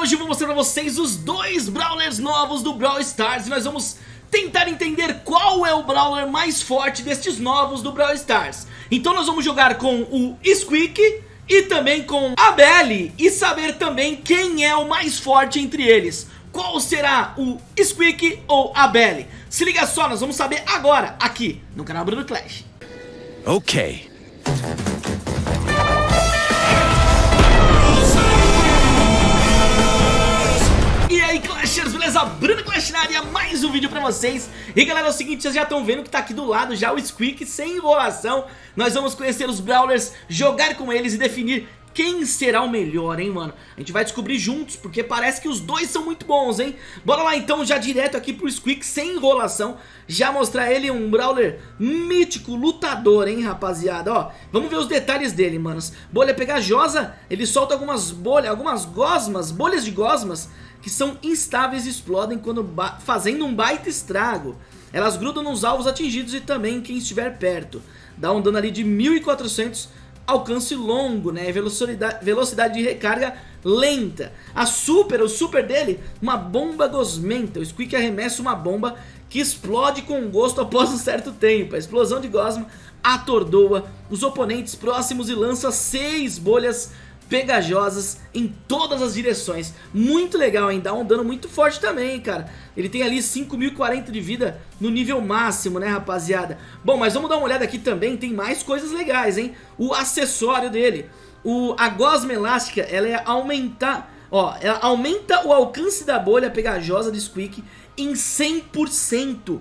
hoje eu vou mostrar pra vocês os dois Brawlers novos do Brawl Stars E nós vamos tentar entender qual é o Brawler mais forte destes novos do Brawl Stars Então nós vamos jogar com o Squeak e também com a Belly E saber também quem é o mais forte entre eles Qual será o Squeak ou a Belly? Se liga só, nós vamos saber agora aqui no canal Bruno Clash Ok. Bruno Clash na área, mais um vídeo pra vocês E galera, é o seguinte, vocês já estão vendo que tá aqui do lado já o Squeak sem enrolação Nós vamos conhecer os Brawlers, jogar com eles e definir quem será o melhor, hein, mano? A gente vai descobrir juntos, porque parece que os dois são muito bons, hein? Bora lá, então, já direto aqui pro Squeak, sem enrolação Já mostrar ele um Brawler mítico, lutador, hein, rapaziada? Ó, vamos ver os detalhes dele, manos Bolha pegajosa, ele solta algumas bolhas, algumas gosmas, bolhas de gosmas Que são instáveis e explodem quando fazendo um baita estrago Elas grudam nos alvos atingidos e também em quem estiver perto Dá um dano ali de 1400 alcance longo, né? Velocidade, velocidade de recarga lenta. A super, o super dele, uma bomba gosmenta. O Squeak arremessa uma bomba que explode com gosto após um certo tempo. A explosão de gosma atordoa os oponentes próximos e lança seis bolhas pegajosas em todas as direções. Muito legal, hein? Dá um dano muito forte também, cara. Ele tem ali 5.040 de vida no nível máximo, né, rapaziada? Bom, mas vamos dar uma olhada aqui também, tem mais coisas legais, hein? O acessório dele. O, a gosma elástica, ela é aumentar... Ó, ela aumenta o alcance da bolha pegajosa de Squeak em 100%.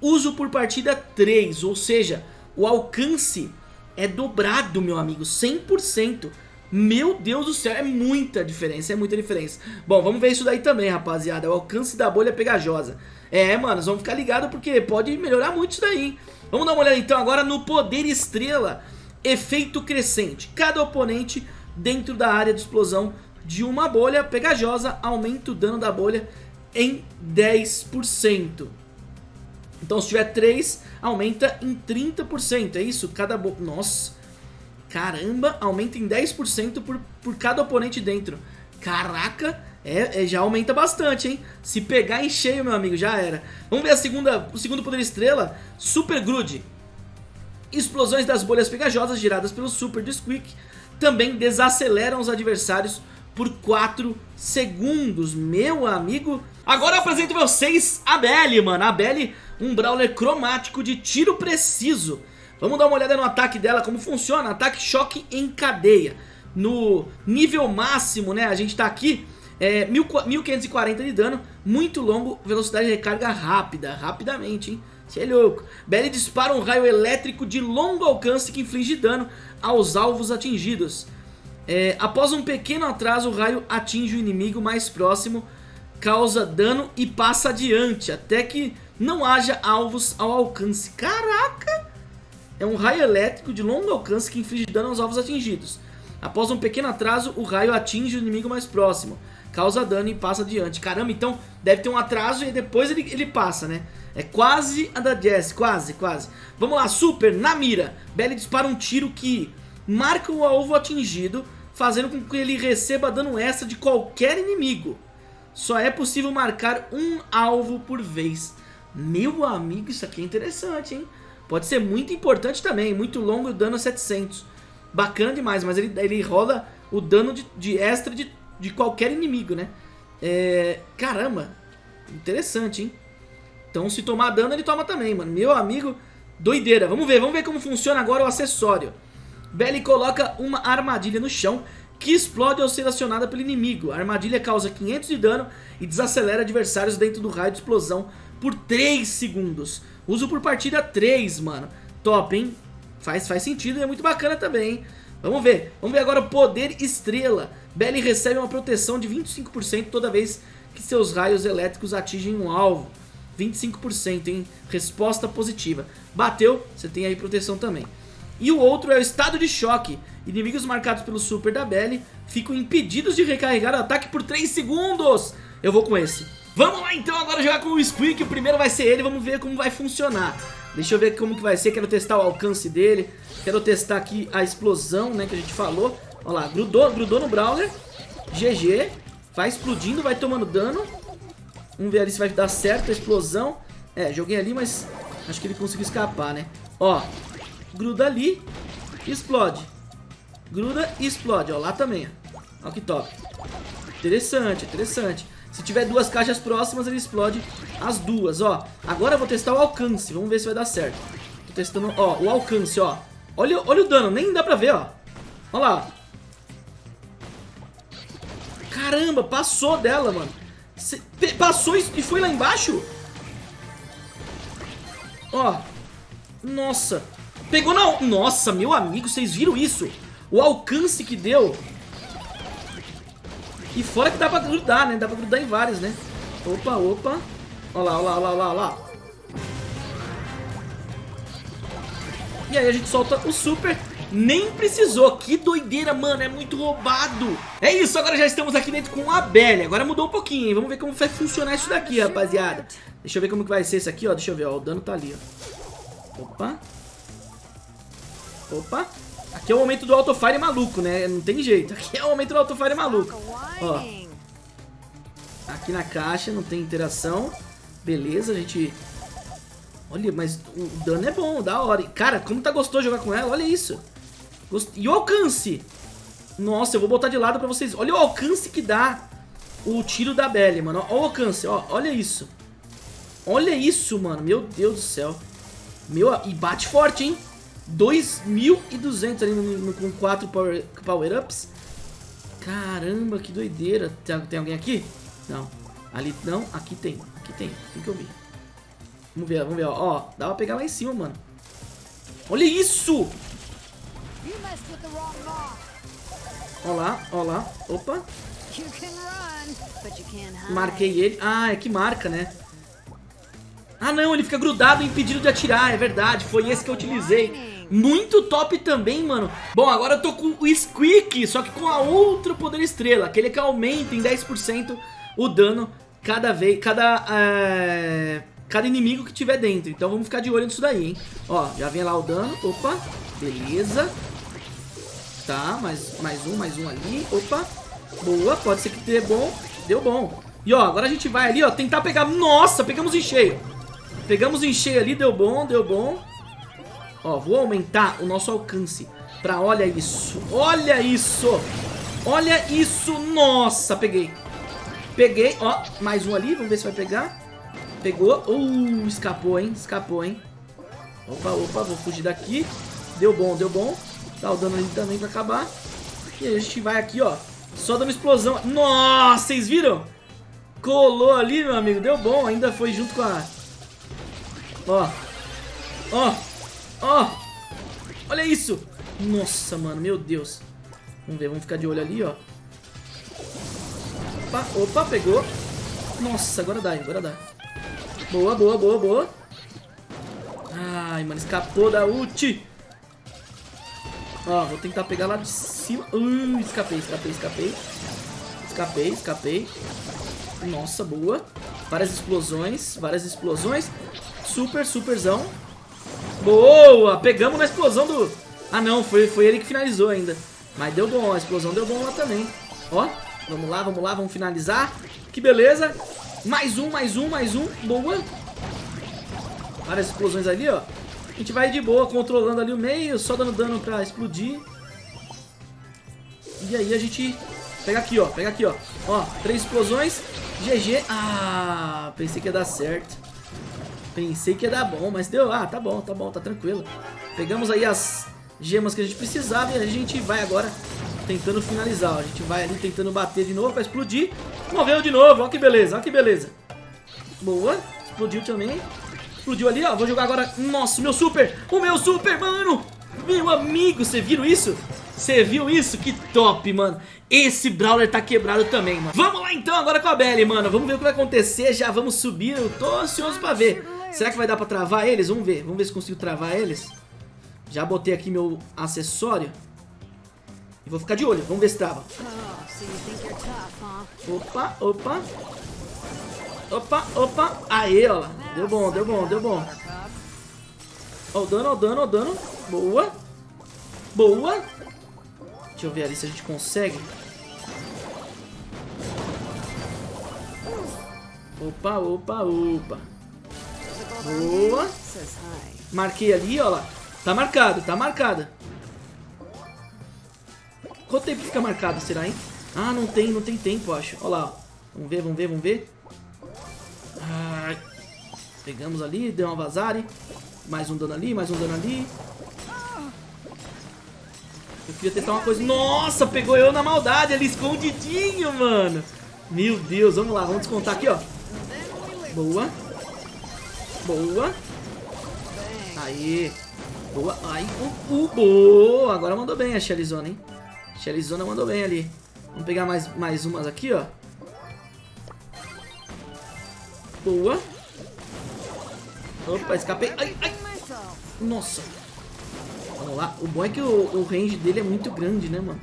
Uso por partida 3, ou seja, o alcance é dobrado, meu amigo, 100%. Meu Deus do céu, é muita diferença, é muita diferença. Bom, vamos ver isso daí também, rapaziada. O alcance da bolha pegajosa. É, mano, vamos ficar ligados porque pode melhorar muito isso daí. Hein? Vamos dar uma olhada então agora no poder estrela. Efeito crescente. Cada oponente dentro da área de explosão de uma bolha pegajosa aumenta o dano da bolha em 10%. Então se tiver 3, aumenta em 30%. É isso? Cada bolha... Nossa... Caramba, aumenta em 10% por, por cada oponente dentro. Caraca, é, é, já aumenta bastante, hein? Se pegar em cheio, meu amigo, já era. Vamos ver a segunda, o segundo poder estrela, Super Grude. Explosões das bolhas pegajosas geradas pelo Super do Squeak também desaceleram os adversários por 4 segundos, meu amigo. Agora eu apresento vocês a Belly, mano. A Belly, um brawler cromático de tiro preciso. Vamos dar uma olhada no ataque dela, como funciona. Ataque choque em cadeia. No nível máximo, né, a gente tá aqui, é, 1540 de dano, muito longo, velocidade de recarga rápida, rapidamente, hein. Você é louco. Belly dispara um raio elétrico de longo alcance que inflige dano aos alvos atingidos. É, após um pequeno atraso, o raio atinge o inimigo mais próximo, causa dano e passa adiante, até que não haja alvos ao alcance. Caraca! É um raio elétrico de longo alcance que inflige dano aos alvos atingidos. Após um pequeno atraso, o raio atinge o inimigo mais próximo, causa dano e passa adiante. Caramba, então deve ter um atraso e depois ele, ele passa, né? É quase a da Jess, quase, quase. Vamos lá, Super, na mira. Belly dispara um tiro que marca o alvo atingido, fazendo com que ele receba dano extra de qualquer inimigo. Só é possível marcar um alvo por vez. Meu amigo, isso aqui é interessante, hein? Pode ser muito importante também, muito longo o dano a 700. Bacana demais, mas ele, ele rola o dano de, de extra de, de qualquer inimigo, né? É, caramba, interessante, hein? Então se tomar dano ele toma também, mano. Meu amigo, doideira. Vamos ver, vamos ver como funciona agora o acessório. Belly coloca uma armadilha no chão que explode ao ser acionada pelo inimigo. A armadilha causa 500 de dano e desacelera adversários dentro do raio de explosão por 3 segundos. Uso por partida 3, mano. Top, hein? Faz, faz sentido e é muito bacana também, hein? Vamos ver. Vamos ver agora o poder estrela. Belly recebe uma proteção de 25% toda vez que seus raios elétricos atingem um alvo. 25%, hein? Resposta positiva. Bateu, você tem aí proteção também. E o outro é o estado de choque. Inimigos marcados pelo super da Belly ficam impedidos de recarregar o ataque por 3 segundos. Eu vou com esse. Vamos lá então agora jogar com o Squeak, o primeiro vai ser ele, vamos ver como vai funcionar. Deixa eu ver como que vai ser, quero testar o alcance dele, quero testar aqui a explosão, né, que a gente falou. Olha lá, grudou, grudou no Brawler, GG, Vai explodindo, vai tomando dano. Vamos ver ali se vai dar certo a explosão. É, joguei ali, mas acho que ele conseguiu escapar, né? Ó, gruda ali, explode. Gruda e explode, ó, lá também, ó. Ó que top. Interessante, interessante. Se tiver duas caixas próximas, ele explode as duas, ó. Agora eu vou testar o alcance, vamos ver se vai dar certo. Tô testando, ó, o alcance, ó. Olha, olha o dano, nem dá pra ver, ó. Olha lá. Caramba, passou dela, mano. Cê, passou e foi lá embaixo? Ó. Nossa. Pegou na... Nossa, meu amigo, vocês viram isso? O alcance que deu. E fora que dá pra grudar, né? Dá pra grudar em vários, né? Opa, opa. Olha lá, olha lá, olha lá, olha lá. E aí a gente solta o super. Nem precisou, que doideira, mano, é muito roubado. É isso, agora já estamos aqui dentro com a Belly. Agora mudou um pouquinho, vamos ver como vai funcionar isso daqui, rapaziada. Deixa eu ver como que vai ser isso aqui, ó, deixa eu ver, ó, o dano tá ali, ó. Opa. Opa Aqui é o momento do autofire maluco, né? Não tem jeito. Aqui é o momento do autofire maluco. Ó. Aqui na caixa não tem interação. Beleza, a gente... Olha, mas o dano é bom, da hora. Cara, como tá gostoso jogar com ela, olha isso. E o alcance. Nossa, eu vou botar de lado pra vocês. Olha o alcance que dá o tiro da Belly, mano. Olha o alcance, ó. Olha isso. Olha isso, mano. Meu Deus do céu. Meu, e bate forte, hein? 2.200 ali no, no, com 4 power, power. Caramba, que doideira. Tem, tem alguém aqui? Não. Ali não, aqui tem. Aqui tem. Tem que ouvir. Vamos ver, vamos ver. Ó, ó dá pra pegar lá em cima, mano. Olha isso! Ó lá, ó lá. Opa. Marquei ele. Ah, é que marca, né? Ah, não, ele fica grudado impedido de atirar, é verdade. Foi esse que eu utilizei. Muito top também, mano. Bom, agora eu tô com o Squeak, só que com a outro poder estrela. Aquele que aumenta em 10% o dano cada vez, cada, é, cada inimigo que tiver dentro. Então vamos ficar de olho nisso daí, hein. Ó, já vem lá o dano. Opa, beleza. Tá, mais, mais um, mais um ali. Opa, boa, pode ser que dê bom. Deu bom. E ó, agora a gente vai ali, ó, tentar pegar... Nossa, pegamos em cheio. Pegamos em cheio ali, deu bom, deu bom. Ó, vou aumentar o nosso alcance pra, olha isso, olha isso, olha isso, nossa, peguei. Peguei, ó, mais um ali, vamos ver se vai pegar. Pegou, uh, escapou, hein, escapou, hein. Opa, opa, vou fugir daqui. Deu bom, deu bom. Tá o dano ali também pra acabar. E a gente vai aqui, ó, só dando explosão. Nossa, vocês viram? Colou ali, meu amigo, deu bom, ainda foi junto com a... Ó, ó, Ó! Oh, olha isso! Nossa, mano, meu Deus. Vamos ver, vamos ficar de olho ali, ó. Opa, opa, pegou. Nossa, agora dá, agora dá. Boa, boa, boa, boa. Ai, mano, escapou da ult. Ó, vou tentar pegar lá de cima. Uh, escapei, escapei, escapei. Escapei, escapei. Nossa, boa. Várias explosões, várias explosões. Super, superzão. Boa! Pegamos na explosão do... Ah, não. Foi, foi ele que finalizou ainda. Mas deu bom. A explosão deu bom lá também. Ó. Vamos lá, vamos lá. Vamos finalizar. Que beleza. Mais um, mais um, mais um. Boa. Várias explosões ali, ó. A gente vai de boa, controlando ali o meio, só dando dano pra explodir. E aí a gente pega aqui, ó. Pega aqui, ó. Ó, três explosões. GG. Ah, pensei que ia dar certo. Pensei que ia dar bom, mas deu. Ah, tá bom, tá bom, tá tranquilo. Pegamos aí as gemas que a gente precisava e a gente vai agora tentando finalizar. A gente vai ali tentando bater de novo pra explodir. Morreu de novo, ó que beleza, ó que beleza. Boa, explodiu também. Explodiu ali, ó. Vou jogar agora. Nossa, meu super! O meu super, mano! Meu amigo, você viu isso? Você viu isso? Que top, mano. Esse Brawler tá quebrado também, mano. Vamos lá então agora com a Belly, mano. Vamos ver o que vai acontecer. Já vamos subir. Eu tô ansioso pra ver. Será que vai dar pra travar eles? Vamos ver. Vamos ver se consigo travar eles. Já botei aqui meu acessório. E vou ficar de olho. Vamos ver se trava. Opa, opa. Opa, opa. Aê, ó lá. Deu bom, deu bom, deu bom. Ó o dano, ó o dano, ó o dano. Boa. Boa. Deixa eu ver ali se a gente consegue. Opa, opa, opa. Boa. Marquei ali, ó lá. Tá marcado, tá marcado. Quanto tempo fica marcado, será, hein? Ah, não tem, não tem tempo, acho. Ó lá, ó. Vamos ver, vamos ver, vamos ver. Pegamos ali, deu uma vazare. Mais um dano ali, mais um dano ali. Eu queria tentar uma coisa... Nossa, pegou eu na maldade ali, escondidinho, mano. Meu Deus, vamos lá, vamos descontar aqui, ó. Boa. Boa. Aí. Boa. Aí. Uh, uh, boa. Agora mandou bem a Shellyzona, hein? Shellyzona mandou bem ali. Vamos pegar mais, mais umas aqui, ó. Boa. Opa, escapei. Ai, ai. Nossa. Vamos lá. O bom é que o, o range dele é muito grande, né, mano?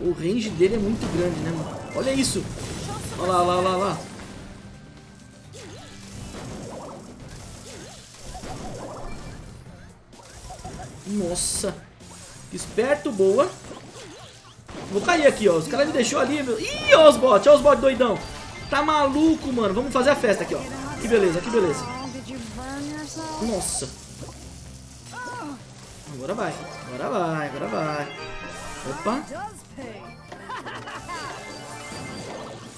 O range dele é muito grande, né, mano? Olha isso. Olha lá, olha lá, olha lá. Nossa. Esperto, boa. Vou cair aqui, ó. Os caras me deixou ali, meu. Ih, ó os bots, ó os bots doidão. Tá maluco, mano. Vamos fazer a festa aqui, ó. Que beleza, que beleza. Nossa. Agora vai, agora vai, agora vai. Opa.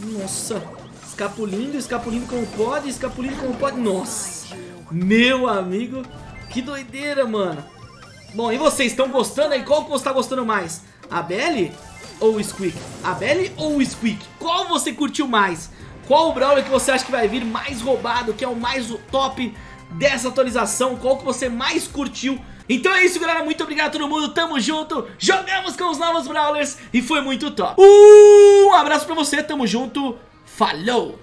Nossa. Escapulindo, escapulindo como pode, escapulindo como pode. Nossa. Meu amigo. Que doideira, mano. Bom, e vocês estão gostando aí? Qual que você está gostando mais? A Belly ou o Squeak? A Belly ou o Squeak? Qual você curtiu mais? Qual o Brawler que você acha que vai vir mais roubado, que é o mais top dessa atualização? Qual que você mais curtiu? Então é isso, galera. Muito obrigado a todo mundo. Tamo junto. Jogamos com os novos Brawlers e foi muito top. Um abraço pra você. Tamo junto. Falou!